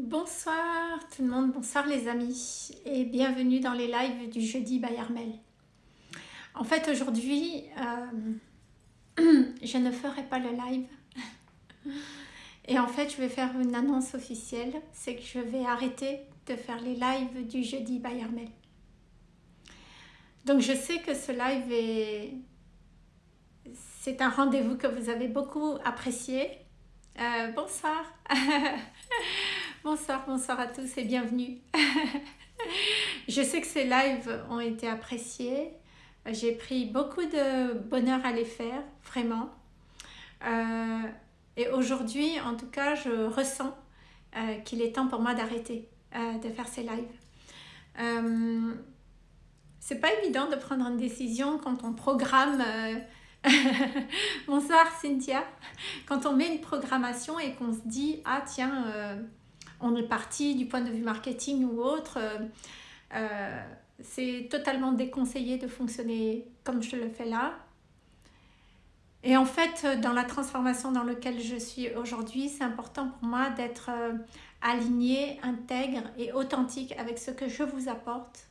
Bonsoir tout le monde, bonsoir les amis et bienvenue dans les lives du jeudi by. En fait aujourd'hui, euh, je ne ferai pas le live et en fait je vais faire une annonce officielle, c'est que je vais arrêter de faire les lives du jeudi by. Donc je sais que ce live est... C'est un rendez-vous que vous avez beaucoup apprécié. Euh, bonsoir Bonsoir, bonsoir à tous et bienvenue Je sais que ces lives ont été appréciés. J'ai pris beaucoup de bonheur à les faire, vraiment. Euh, et aujourd'hui, en tout cas, je ressens euh, qu'il est temps pour moi d'arrêter de faire ces lives c'est pas évident de prendre une décision quand on programme euh, bonsoir Cynthia quand on met une programmation et qu'on se dit ah tiens euh, on est parti du point de vue marketing ou autre euh, c'est totalement déconseillé de fonctionner comme je le fais là. Et en fait dans la transformation dans laquelle je suis aujourd'hui c'est important pour moi d'être aligné, intègre et authentique avec ce que je vous apporte.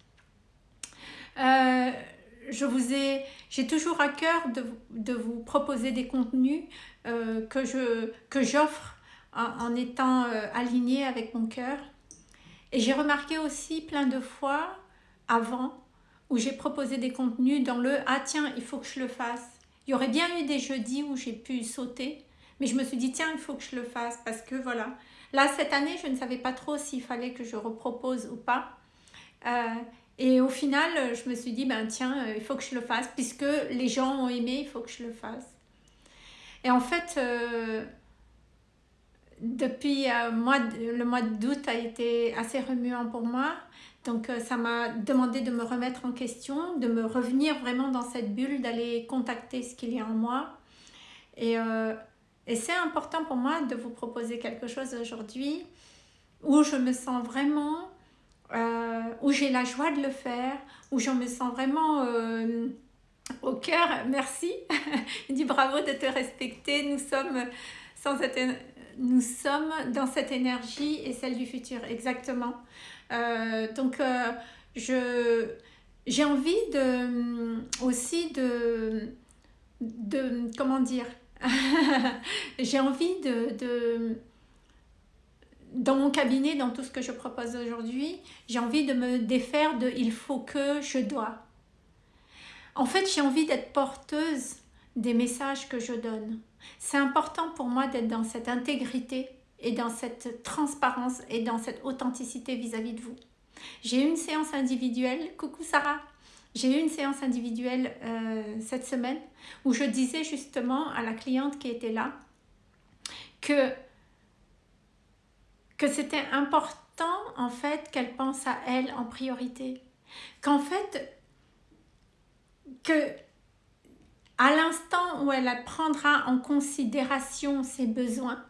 Euh, je vous ai, j'ai toujours à cœur de, vous proposer des contenus euh, que j'offre en, étant euh, aligné avec mon cœur. Et j'ai remarqué aussi plein de fois avant où j'ai proposé des contenus dans le « Ah tiens, il faut que je le fasse ». Il y aurait bien eu des jeudis où j'ai pu sauter, mais je me suis dit « Tiens, il faut que je le fasse » parce que voilà. Là, cette année, je ne savais pas trop s'il fallait que je repropose ou pas. Et au final, je me suis dit, ben tiens, euh, il faut que je le fasse, puisque les gens ont aimé, il faut que je le fasse. Et en fait, euh, depuis euh, le mois d'août a été assez remuant pour moi. Donc ça m'a demandé de me remettre en question, de me revenir vraiment dans cette bulle, d'aller contacter ce qu'il y a en moi. Et, et c'est important pour moi de vous proposer quelque chose aujourd'hui où je me sens vraiment euh, où j'ai la joie de le faire, où je me sens vraiment euh, au cœur. Merci. Dit bravo de te respecter. Nous sommes, sans nous sommes dans cette énergie et celle du futur. Exactement. Euh, donc, je j'ai envie de aussi de, de comment dire? J'ai envie de dans mon cabinet, dans tout ce que je propose aujourd'hui, j'ai envie de me défaire de « il faut que, je dois ». En fait, j'ai envie d'être porteuse des messages que je donne. C'est important pour moi d'être dans cette intégrité et dans cette transparence et dans cette authenticité vis-à-vis de vous. J'ai eu une séance individuelle, coucou Sarah, j'ai eu une séance individuelle euh, cette semaine où je disais justement à la cliente qui était là que que c'était important en fait qu'elle pense à elle en priorité. Qu'en fait, que à l'instant où elle prendra en considération ses besoins,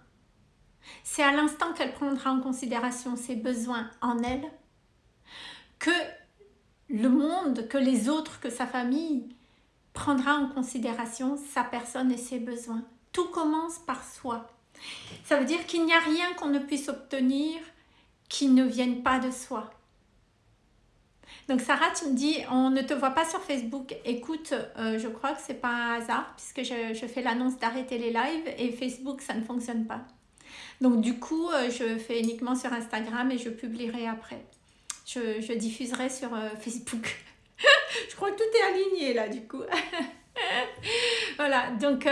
c'est à l'instant qu'elle prendra en considération ses besoins en elle, que le monde, que les autres, que sa famille prendra en considération sa personne et ses besoins. Tout commence par soi. Ça veut dire qu'il n'y a rien qu'on ne puisse obtenir qui ne vienne pas de soi. Donc Sarah, tu me dis, on ne te voit pas sur Facebook. Écoute, euh, je crois que c'est pas un hasard puisque je, fais l'annonce d'arrêter les lives et Facebook, ça ne fonctionne pas. Donc du coup, euh, je fais uniquement sur Instagram et je publierai après. Je, diffuserai sur euh, Facebook. je crois que tout est aligné là du coup. voilà, donc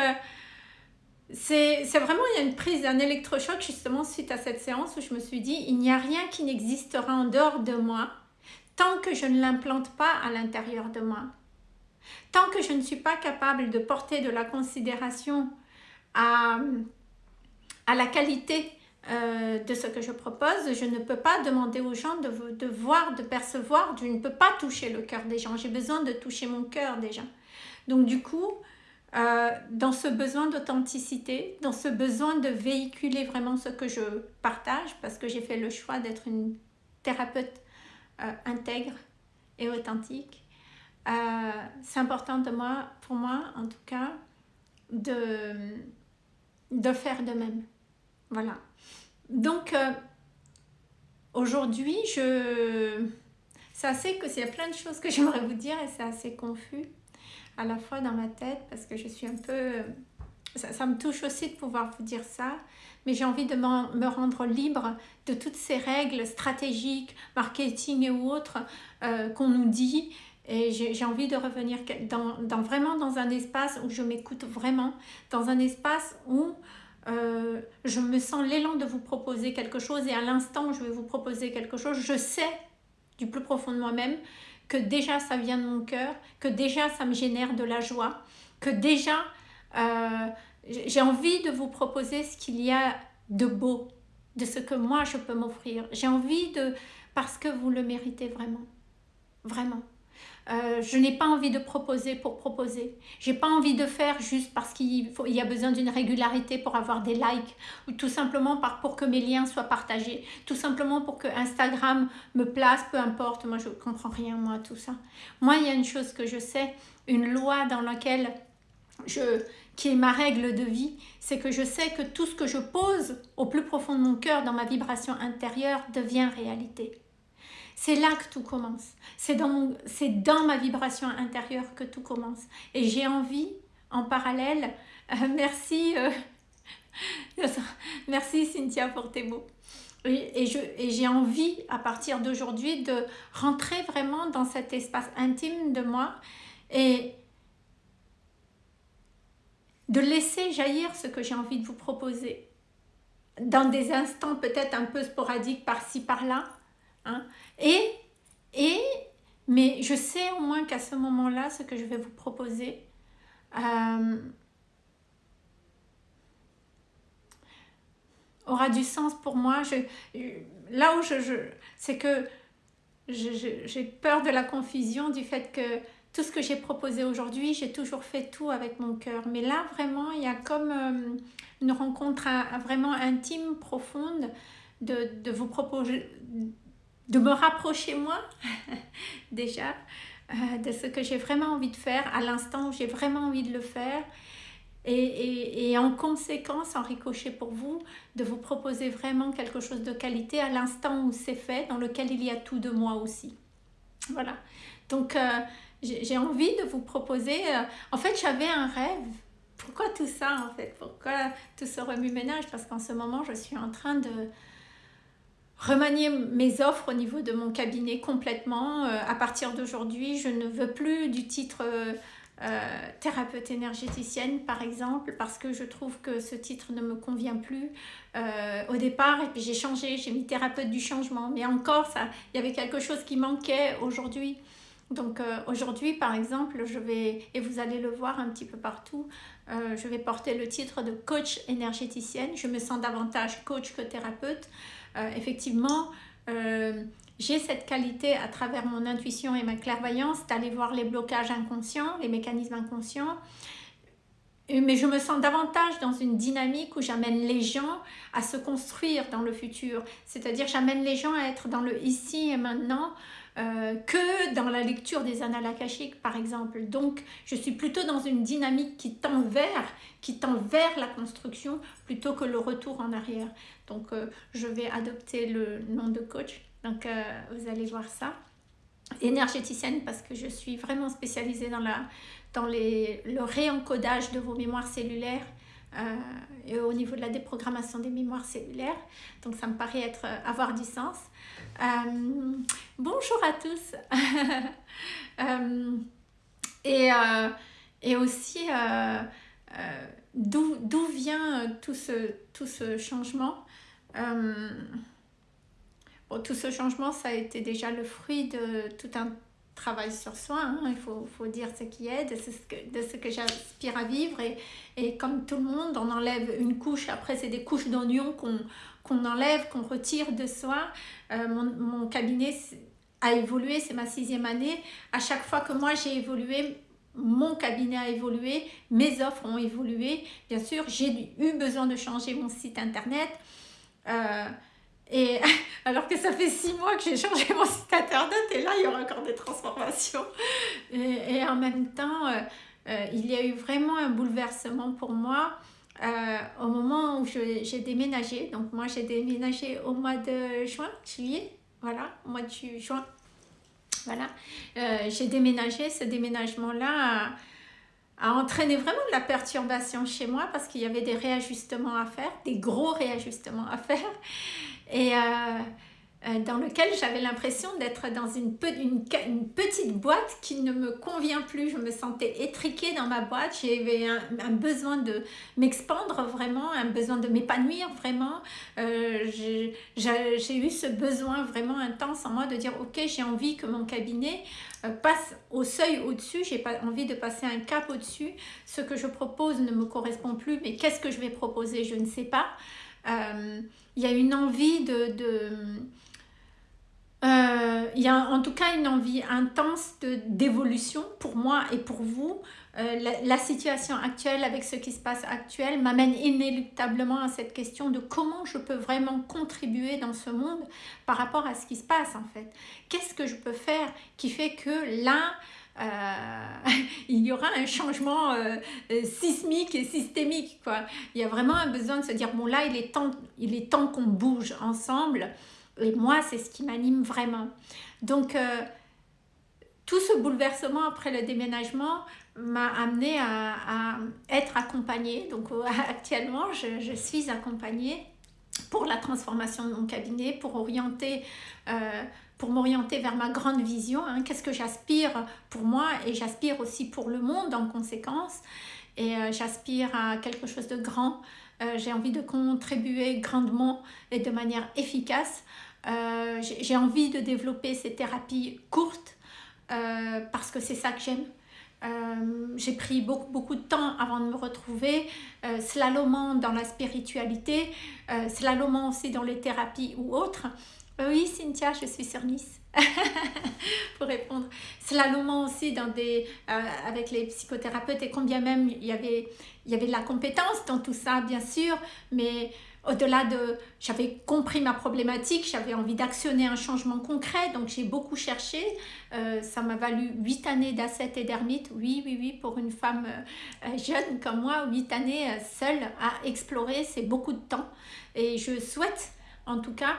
c'est vraiment, il y a une prise d'un électrochoc justement suite à cette séance où je me suis dit, il n'y a rien qui n'existera en dehors de moi tant que je ne l'implante pas à l'intérieur de moi. Tant que je ne suis pas capable de porter de la considération à, à la qualité euh, de ce que je propose, je ne peux pas demander aux gens de, de voir, de percevoir, je ne peux pas toucher le cœur des gens, j'ai besoin de toucher mon cœur déjà. Donc du coup, euh, dans ce besoin d'authenticité, dans ce besoin de véhiculer vraiment ce que je partage, parce que j'ai fait le choix d'être une thérapeute euh, intègre et authentique. Euh, c'est important de moi, pour moi en tout cas, de, de faire de même. Voilà. Donc, aujourd'hui, je... C'est assez que a plein de choses que j'aimerais vous dire et c'est assez confus à la fois dans ma tête parce que je suis un peu... Ça, me touche aussi de pouvoir vous dire ça, mais j'ai envie de me rendre libre de toutes ces règles stratégiques, marketing et autres euh, qu'on nous dit. Et j'ai envie de revenir dans, dans, vraiment dans un espace où je m'écoute vraiment, dans un espace où euh, je me sens l'élan de vous proposer quelque chose et à l'instant où je vais vous proposer quelque chose, je sais du plus profond de moi-même que déjà ça vient de mon cœur, que déjà ça me génère de la joie, que déjà euh, j'ai envie de vous proposer ce qu'il y a de beau, de ce que moi je peux m'offrir. J'ai envie de... parce que vous le méritez vraiment. Vraiment. Euh, je n'ai pas envie de proposer pour proposer. J'ai pas envie de faire juste parce qu'il y a besoin d'une régularité pour avoir des likes ou tout simplement pour que mes liens soient partagés, tout simplement pour que Instagram me place, peu importe. Moi, je comprends rien, moi, tout ça. Moi, il y a une chose que je sais, une loi dans laquelle je, qui est ma règle de vie, c'est que je sais que tout ce que je pose au plus profond de mon cœur, dans ma vibration intérieure, devient réalité. C'est là que tout commence. C'est dans, dans ma vibration intérieure que tout commence. Et j'ai envie, en parallèle, euh, merci, euh, merci Cynthia pour tes mots. Et, j'ai envie, à partir d'aujourd'hui, de rentrer vraiment dans cet espace intime de moi et de laisser jaillir ce que j'ai envie de vous proposer dans des instants peut-être un peu sporadiques par-ci par-là hein. et, et mais je sais au moins qu'à ce moment-là ce que je vais vous proposer euh, aura du sens pour moi je, là où je, je c'est que j'ai peur de la confusion du fait que tout ce que j'ai proposé aujourd'hui, j'ai toujours fait tout avec mon cœur. Mais là, vraiment, il y a comme euh, une rencontre vraiment intime, profonde, de, vous proposer, de me rapprocher moi, déjà, euh, de ce que j'ai vraiment envie de faire, à l'instant où j'ai vraiment envie de le faire. Et, en conséquence, en ricochet pour vous, de vous proposer vraiment quelque chose de qualité à l'instant où c'est fait, dans lequel il y a tout de moi aussi. Voilà. Donc, euh, j'ai envie de vous proposer... Euh, en fait, j'avais un rêve. Pourquoi tout ça, en fait? Pourquoi tout ce remue-ménage Parce qu'en ce moment, je suis en train de remanier mes offres au niveau de mon cabinet complètement. Euh, à partir d'aujourd'hui, je ne veux plus du titre euh, thérapeute énergéticienne, par exemple, parce que je trouve que ce titre ne me convient plus au départ. Et puis j'ai changé, j'ai mis thérapeute du changement. Mais encore, il y avait quelque chose qui manquait aujourd'hui. Donc euh, aujourd'hui, par exemple, je vais, et vous allez le voir un petit peu partout, euh, je vais porter le titre de coach énergéticienne. Je me sens davantage coach que thérapeute. Euh, effectivement, j'ai cette qualité à travers mon intuition et ma clairvoyance d'aller voir les blocages inconscients, les mécanismes inconscients. Mais je me sens davantage dans une dynamique où j'amène les gens à se construire dans le futur. C'est-à-dire j'amène les gens à être dans le ici et maintenant, euh, que dans la lecture des annales akashiques par exemple. Donc je suis plutôt dans une dynamique qui tend vers, qui tend la construction plutôt que le retour en arrière. Donc euh, je vais adopter le nom de coach, donc euh, vous allez voir ça. Énergéticienne parce que je suis vraiment spécialisée dans, la, dans les, le réencodage de vos mémoires cellulaires et au niveau de la déprogrammation des mémoires cellulaires. Donc ça me paraît être, avoir du sens. Euh, bonjour à tous. Euh, et, euh, et aussi, d'où vient tout ce, tout ce changement? Bon, Tout ce changement, ça a été déjà le fruit de tout un travail sur soi, hein. il faut, dire ce qui est, de ce que, de ce que j'aspire à vivre. Et, et, comme tout le monde, on enlève une couche, après c'est des couches d'oignons qu'on qu'on enlève, qu'on retire de soi. Euh, mon, cabinet a évolué, c'est ma sixième année. À chaque fois que moi j'ai évolué, mon cabinet a évolué, mes offres ont évolué. Bien sûr, j'ai eu besoin de changer mon site internet. Euh, et alors que ça fait six mois que j'ai changé mon site internet et là il y aura encore des transformations. Et, en même temps, euh, il y a eu vraiment un bouleversement pour moi au moment où j'ai déménagé, donc moi j'ai déménagé au mois de juin, juillet, voilà, au mois de juin, voilà, j'ai déménagé, ce déménagement-là a entraîné vraiment de la perturbation chez moi parce qu'il y avait des réajustements à faire, des gros réajustements à faire. Et, euh, dans lequel j'avais l'impression d'être dans une, une, petite boîte qui ne me convient plus. Je me sentais étriquée dans ma boîte, j'avais un, besoin de m'expandre vraiment, un besoin de m'épanouir vraiment. Euh, j'ai eu ce besoin vraiment intense en moi de dire ok j'ai envie que mon cabinet euh, passe au seuil au-dessus, j'ai pas envie de passer un cap au-dessus. Ce que je propose ne me correspond plus, mais qu'est-ce que je vais proposer? Je ne sais pas. Il y a une envie de euh, il y a en tout cas une envie intense d'évolution pour moi et pour vous. Euh, la, situation actuelle avec ce qui se passe actuel m'amène inéluctablement à cette question de comment je peux vraiment contribuer dans ce monde par rapport à ce qui se passe en fait. Qu'est-ce que je peux faire qui fait que là, euh, il y aura un changement sismique et systémique. Quoi. Il y a vraiment un besoin de se dire, bon là, il est temps, il est temps qu'on bouge ensemble. Et moi, c'est ce qui m'anime vraiment. Donc, euh, tout ce bouleversement après le déménagement m'a amené à, être accompagnée. Donc, euh, actuellement, je, suis accompagnée pour la transformation de mon cabinet, pour orienter... Euh, pour m'orienter vers ma grande vision, hein. qu'est-ce que j'aspire pour moi et j'aspire aussi pour le monde en conséquence. Et j'aspire à quelque chose de grand, j'ai envie de contribuer grandement et de manière efficace euh, j'ai envie de développer ces thérapies courtes euh, parce que c'est ça que j'aime. Euh, j'ai pris beaucoup, beaucoup de temps avant de me retrouver, slalomant dans la spiritualité, slalomant aussi dans les thérapies ou autres. oui, Cynthia, je suis sur Nice. pour répondre. Slalomant aussi dans des, avec les psychothérapeutes et combien même il y, avait, y avait de la compétence dans tout ça, bien sûr, mais au-delà de... J'avais compris ma problématique, j'avais envie d'actionner un changement concret, donc j'ai beaucoup cherché. Euh, ça m'a valu 8 années d'asset et d'ermite. Oui, oui, oui, pour une femme euh, jeune comme moi, 8 années euh, seule à explorer, c'est beaucoup de temps. Et je souhaite, en tout cas,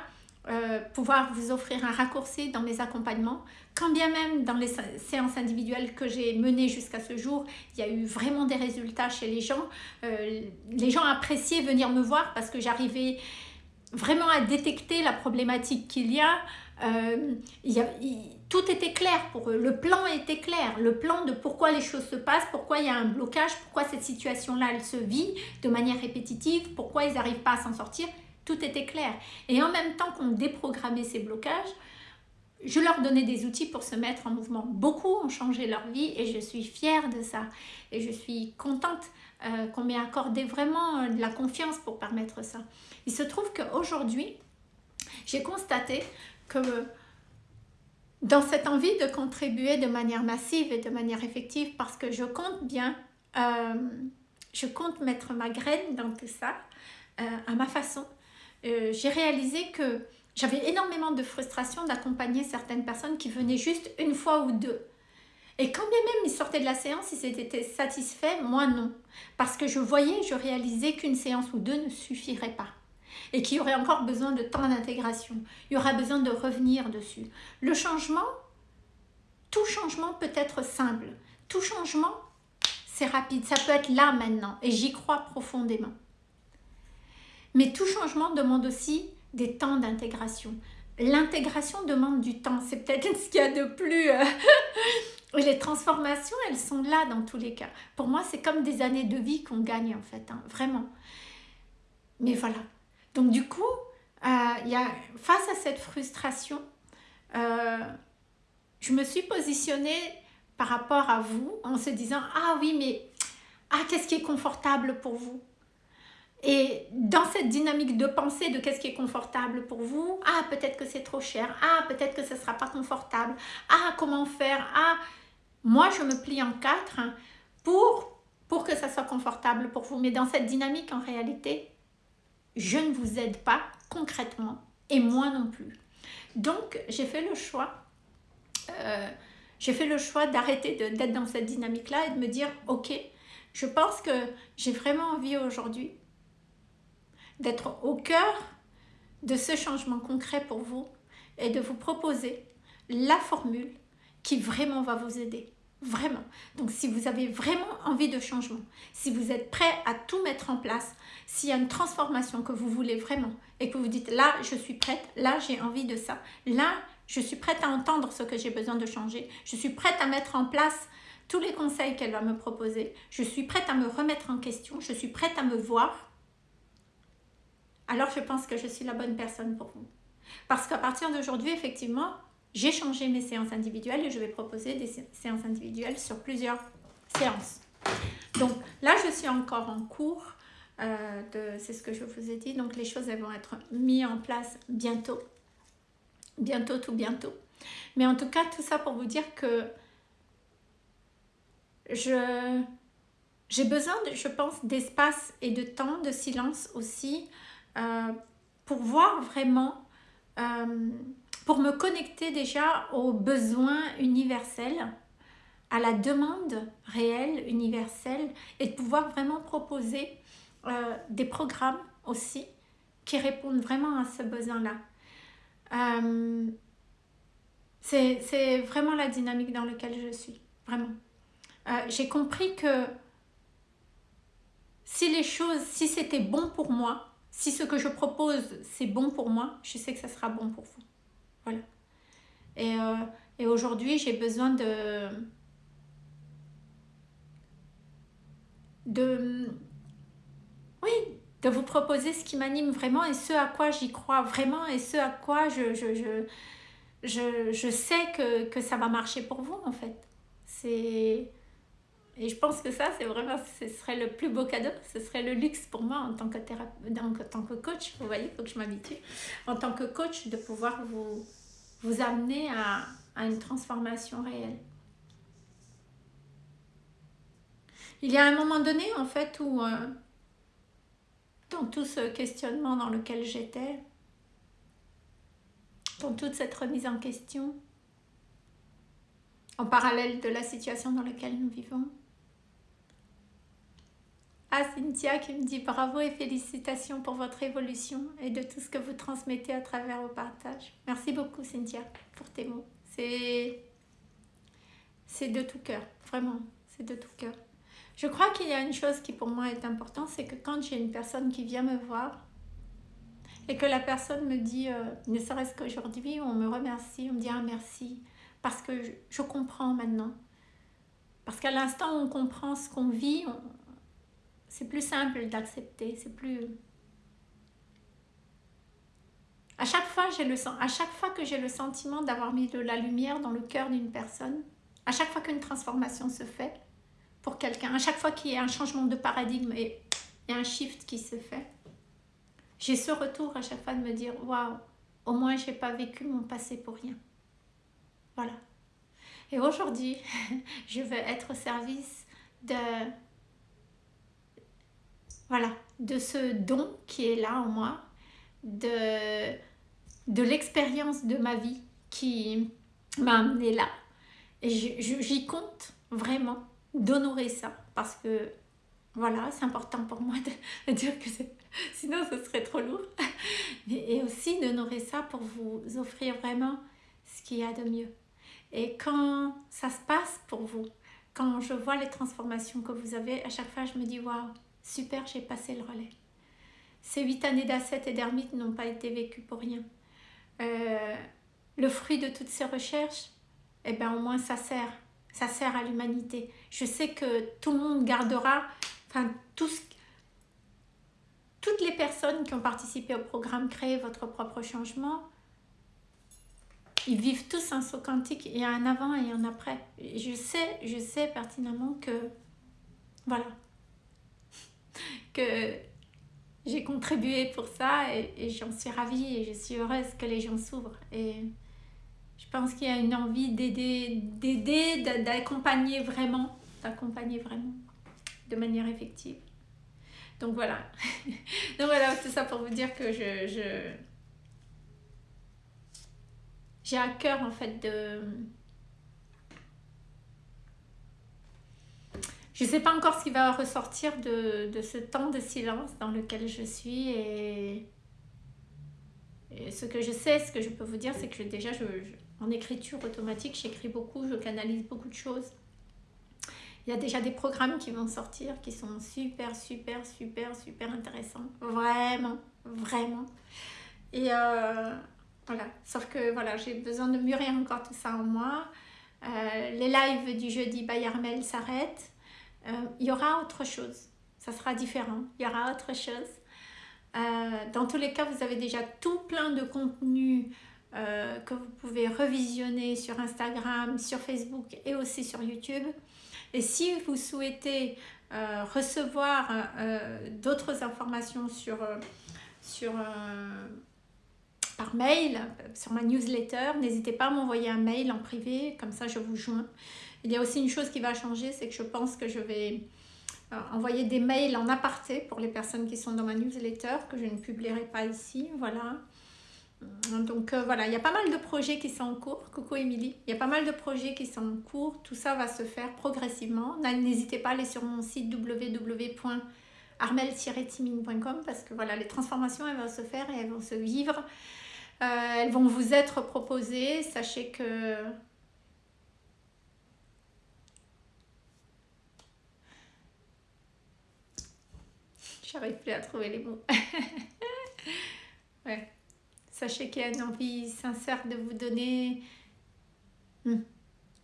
pouvoir vous offrir un raccourci dans mes accompagnements quand bien même dans les séances individuelles que j'ai menées jusqu'à ce jour, il y a eu vraiment des résultats chez les gens. Euh, les gens appréciaient venir me voir parce que j'arrivais vraiment à détecter la problématique qu'il y a. Euh, tout était clair pour eux, le plan était clair, le plan de pourquoi les choses se passent, pourquoi il y a un blocage, pourquoi cette situation-là elle se vit de manière répétitive, pourquoi ils n'arrivent pas à s'en sortir, tout était clair. Et en même temps qu'on déprogrammait ces blocages, je leur donnais des outils pour se mettre en mouvement. Beaucoup ont changé leur vie et je suis fière de ça. Et je suis contente euh, qu'on m'ait accordé vraiment euh, de la confiance pour permettre ça. Il se trouve qu'aujourd'hui, j'ai constaté que dans cette envie de contribuer de manière massive et de manière effective, parce que je compte bien, euh, je compte mettre ma graine dans tout ça, à ma façon, j'ai réalisé que j'avais énormément de frustration d'accompagner certaines personnes qui venaient juste une fois ou deux. Et quand bien même ils sortaient de la séance, ils étaient satisfaits, moi non. Parce que je voyais, je réalisais qu'une séance ou deux ne suffirait pas. Et qu'il y aurait encore besoin de temps d'intégration. Il y aura besoin de revenir dessus. Le changement, tout changement peut être simple. Tout changement, c'est rapide. Ça peut être là maintenant. Et j'y crois profondément. Mais tout changement demande aussi des temps d'intégration. L'intégration demande du temps, c'est peut-être ce qu'il y a de plus... Euh, les transformations, elles sont là dans tous les cas. Pour moi, c'est comme des années de vie qu'on gagne en fait, hein, vraiment. Mais voilà. Donc du coup, euh, y a, face à cette frustration, euh, je me suis positionnée par rapport à vous en se disant « Ah oui, mais ah, qu'est-ce qui est confortable pour vous ?» Et dans cette dynamique de pensée de qu'est-ce qui est confortable pour vous, ah peut-être que c'est trop cher, ah peut-être que ce ne sera pas confortable, ah comment faire, ah moi je me plie en quatre pour, pour que ça soit confortable pour vous. Mais dans cette dynamique en réalité, je ne vous aide pas concrètement et moi non plus. Donc j'ai fait le choix, euh, j'ai fait le choix d'arrêter d'être dans cette dynamique-là et de me dire ok, Je pense que j'ai vraiment envie aujourd'hui d'être au cœur de ce changement concret pour vous et de vous proposer la formule qui vraiment va vous aider. Vraiment. Donc si vous avez vraiment envie de changement, si vous êtes prêt à tout mettre en place, s'il y a une transformation que vous voulez vraiment et que vous dites là je suis prête, là j'ai envie de ça, là je suis prête à entendre ce que j'ai besoin de changer, je suis prête à mettre en place tous les conseils qu'elle va me proposer, je suis prête à me remettre en question, je suis prête à me voir, alors je pense que je suis la bonne personne pour vous. Parce qu'à partir d'aujourd'hui, effectivement, j'ai changé mes séances individuelles et je vais proposer des séances individuelles sur plusieurs séances. Donc là, je suis encore en cours. Euh, de, c'est ce que je vous ai dit. Donc les choses elles vont être mises en place bientôt. Bientôt, tout bientôt. Mais en tout cas, tout ça pour vous dire que j'ai besoin, je pense, d'espace et de temps, de silence aussi, euh, pour voir vraiment euh, pour me connecter déjà aux besoins universels, à la demande réelle, universelle, et de pouvoir vraiment proposer euh, des programmes aussi qui répondent vraiment à ce besoin-là. Euh, c'est vraiment la dynamique dans laquelle je suis, vraiment. J'ai compris que si les choses, si c'était bon pour moi, si ce que je propose c'est bon pour moi, je sais que ça sera bon pour vous. Voilà. Et, euh, et aujourd'hui, j'ai besoin de, de... Oui, de vous proposer ce qui m'anime vraiment et ce à quoi j'y crois vraiment et ce à quoi je, je, je, je, je sais que, que, ça va marcher pour vous en fait. C'est... Et je pense que ça, c'est vraiment, ce serait le plus beau cadeau, ce serait le luxe pour moi en tant que, en tant que coach. Vous voyez, il faut que je m'habitue. En tant que coach, de pouvoir vous, vous amener à, une transformation réelle. Il y a un moment donné, en fait, où euh, dans tout ce questionnement dans lequel j'étais, dans toute cette remise en question, en parallèle de la situation dans laquelle nous vivons, à Cynthia qui me dit bravo et félicitations pour votre évolution et de tout ce que vous transmettez à travers vos partages. Merci beaucoup Cynthia pour tes mots. C'est de tout cœur, vraiment, c'est de tout cœur. Je crois qu'il y a une chose qui pour moi est importante, c'est que quand j'ai une personne qui vient me voir et que la personne me dit, euh, ne serait-ce qu'aujourd'hui, on me remercie, on me dit un merci, parce que je, je comprends maintenant. Parce qu'à l'instant où on comprend ce qu'on vit, on, c'est plus simple d'accepter, c'est plus... À chaque, fois, le, à chaque fois que j'ai le sentiment d'avoir mis de la lumière dans le cœur d'une personne, à chaque fois qu'une transformation se fait pour quelqu'un, à chaque fois qu'il y a un changement de paradigme et un shift qui se fait, j'ai ce retour à chaque fois de me dire « Waouh, au moins je n'ai pas vécu mon passé pour rien. » Voilà. Et aujourd'hui, je veux être au service de voilà, de ce don qui est là en moi, de, de l'expérience de ma vie qui m'a amené là. Et j'y compte vraiment d'honorer ça parce que voilà, c'est important pour moi de, dire que sinon ce serait trop lourd. Et aussi d'honorer ça pour vous offrir vraiment ce qu'il y a de mieux. Et quand ça se passe pour vous, quand je vois les transformations que vous avez, à chaque fois je me dis waouh, Super, j'ai passé le relais. Ces huit années d'asset et d'ermite n'ont pas été vécues pour rien. Euh, le fruit de toutes ces recherches, eh bien au moins ça sert. Ça sert à l'humanité. Je sais que tout le monde gardera, enfin tous, toutes les personnes qui ont participé au programme Créer votre propre changement, ils vivent tous un saut quantique. Il y a un avant et un après. Je sais, je sais pertinemment que, voilà, que j'ai contribué pour ça et, j'en suis ravie et je suis heureuse que les gens s'ouvrent. Et je pense qu'il y a une envie d'aider, d'accompagner vraiment, d'accompagner vraiment de manière effective. Donc voilà. Donc voilà, tout ça pour vous dire que je, je j'ai à cœur en fait de je ne sais pas encore ce qui va ressortir de, ce temps de silence dans lequel je suis et, ce que je sais, ce que je peux vous dire, c'est que déjà, je, en écriture automatique, j'écris beaucoup, je canalise beaucoup de choses. Il y a déjà des programmes qui vont sortir qui sont super, super, super, super intéressants. Vraiment, vraiment. Et euh, voilà, sauf que voilà, j'ai besoin de mûrir encore tout ça en moi. Euh, les lives du jeudi Bayarmel s'arrêtent. Euh, il y aura autre chose. Ça sera différent. Il y aura autre chose. Euh, dans tous les cas, vous avez déjà tout plein de contenus euh, que vous pouvez revisionner sur Instagram, sur Facebook et aussi sur YouTube. Et si vous souhaitez recevoir d'autres informations sur, sur, par mail, sur ma newsletter, n'hésitez pas à m'envoyer un mail en privé, comme ça je vous joins. Il y a aussi une chose qui va changer, c'est que je pense que je vais euh, envoyer des mails en aparté pour les personnes qui sont dans ma newsletter, que je ne publierai pas ici, voilà. Donc euh, voilà, il y a pas mal de projets qui sont en cours. Coucou Émilie. Il y a pas mal de projets qui sont en cours. Tout ça va se faire progressivement. N'hésitez pas à aller sur mon site www.armel-timing.com parce que voilà, les transformations, elles vont se faire et elles vont se vivre. Euh, elles vont vous être proposées. Sachez que J'arrive plus à trouver les mots. ouais. Sachez qu'il y a une envie sincère de vous donner hmm,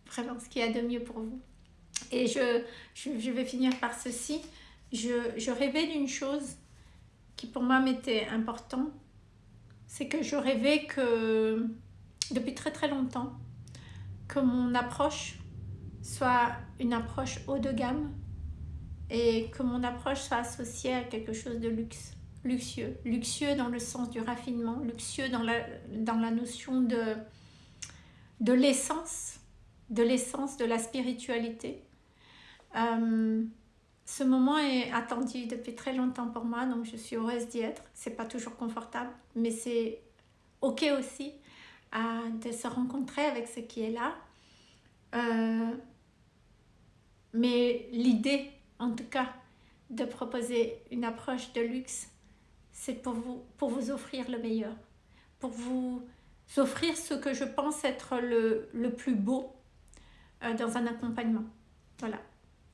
vraiment ce qu'il y a de mieux pour vous. Et je, je, vais finir par ceci. Je, je rêvais d'une chose qui pour moi m'était important. C'est que je rêvais que, depuis très très longtemps, que mon approche soit une approche haut de gamme, et que mon approche soit associée à quelque chose de luxe, luxueux. Luxueux dans le sens du raffinement, luxueux dans la, dans la notion de, de l'essence, de l'essence de la spiritualité. Euh, ce moment est attendu depuis très longtemps pour moi, donc je suis heureuse d'y être. C'est pas toujours confortable, mais c'est ok aussi de se rencontrer avec ce qui est là. Euh, mais l'idée en tout cas, de proposer une approche de luxe, c'est pour vous, pour vous offrir le meilleur, pour vous offrir ce que je pense être le, le plus beau euh, dans un accompagnement. Voilà,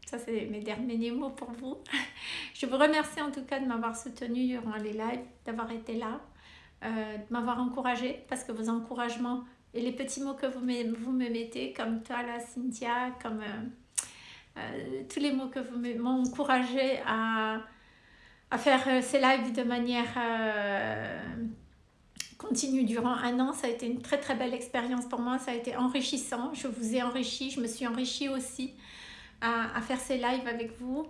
ça c'est mes derniers mots pour vous. je vous remercie en tout cas de m'avoir soutenu durant les lives, d'avoir été là, euh, de m'avoir encouragé parce que vos encouragements et les petits mots que vous me, vous me mettez, comme toi là Cynthia, comme... Euh, euh, tous les mots que vous m'ont encouragé à, à, faire euh, ces lives de manière euh, continue durant un an. Ça a été une très très belle expérience pour moi, ça a été enrichissant. Je vous ai enrichi, je me suis enrichie aussi à, à faire ces lives avec vous.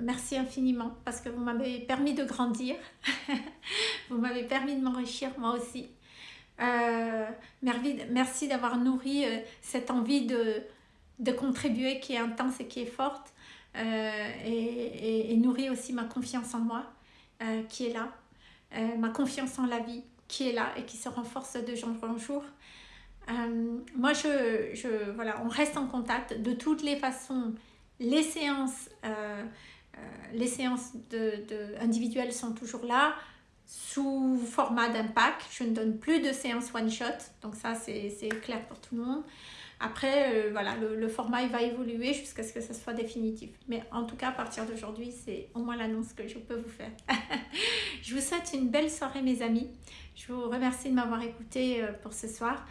merci infiniment parce que vous m'avez permis de grandir, vous m'avez permis de m'enrichir moi aussi. merci d'avoir nourri cette envie de, de contribuer qui est intense et qui est forte euh, et, et, nourrit aussi ma confiance en moi euh, qui est là, euh, ma confiance en la vie qui est là et qui se renforce de jour en jour. moi, je, je, voilà, on reste en contact de toutes les façons. Les séances, les séances de, de, individuelles sont toujours là sous format d'impact. Je ne donne plus de séances one-shot, donc ça c'est clair pour tout le monde. Après, euh, voilà, le, format il va évoluer jusqu'à ce que ce soit définitif. Mais en tout cas, à partir d'aujourd'hui, c'est au moins l'annonce que je peux vous faire. je vous souhaite une belle soirée, mes amis. Je vous remercie de m'avoir écouté euh, pour ce soir.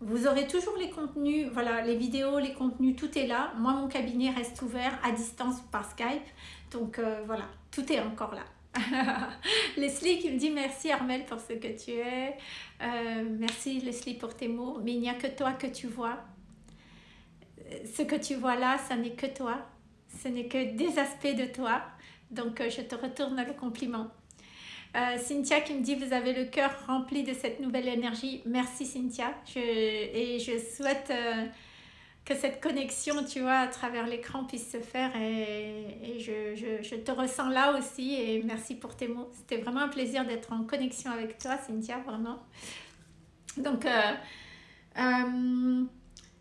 Vous aurez toujours les contenus, voilà, les vidéos, les contenus, tout est là. Moi, mon cabinet reste ouvert à distance par Skype. Donc euh, voilà, tout est encore là. Leslie qui me dit merci Armel pour ce que tu es. merci Leslie pour tes mots. Mais il n'y a que toi que tu vois ce que tu vois là, ce n'est que toi. Ce n'est que des aspects de toi. Donc, euh, je te retourne le compliment. Euh, Cynthia qui me dit vous avez le cœur rempli de cette nouvelle énergie. Merci Cynthia. et je souhaite euh, que cette connexion, tu vois, à travers l'écran puisse se faire. Et, je, te ressens là aussi. Et merci pour tes mots. C'était vraiment un plaisir d'être en connexion avec toi, Cynthia, vraiment. Donc,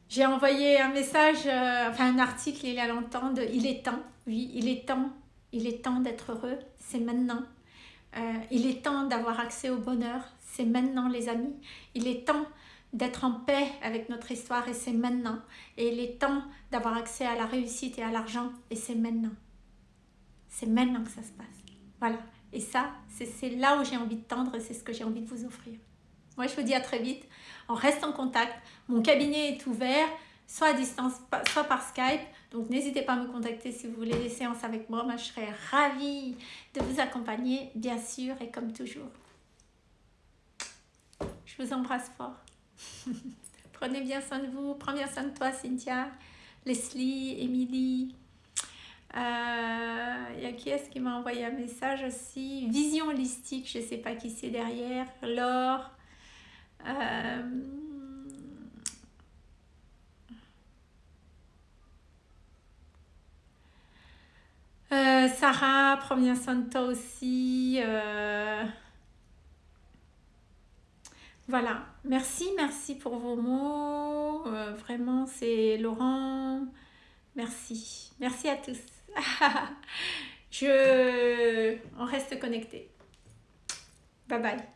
J'ai envoyé un message, euh, enfin un article il y a longtemps de Il est temps, oui, il est temps, il est temps d'être heureux, c'est maintenant. Euh, il est temps d'avoir accès au bonheur, c'est maintenant les amis. Il est temps d'être en paix avec notre histoire et c'est maintenant. Et il est temps d'avoir accès à la réussite et à l'argent et c'est maintenant. C'est maintenant que ça se passe. Voilà. Et ça, c'est là où j'ai envie de tendre, c'est ce que j'ai envie de vous offrir. Moi, je vous dis à très vite. On reste en contact. Mon cabinet est ouvert, soit à distance, soit par Skype. Donc, n'hésitez pas à me contacter si vous voulez des séances avec moi. Moi, je serai ravie de vous accompagner, bien sûr, et comme toujours. Je vous embrasse fort. Prenez bien soin de vous. Prends bien soin de toi, Cynthia, Leslie, Émilie. Il euh, y a qui est-ce qui m'a envoyé un message aussi? Vision holistique, je ne sais pas qui c'est derrière. Laure. Euh, euh, Sarah, de toi aussi. Voilà, merci, merci pour vos mots. vraiment, c'est Laurent. Merci, merci à tous. Je... On reste connecté. Bye bye.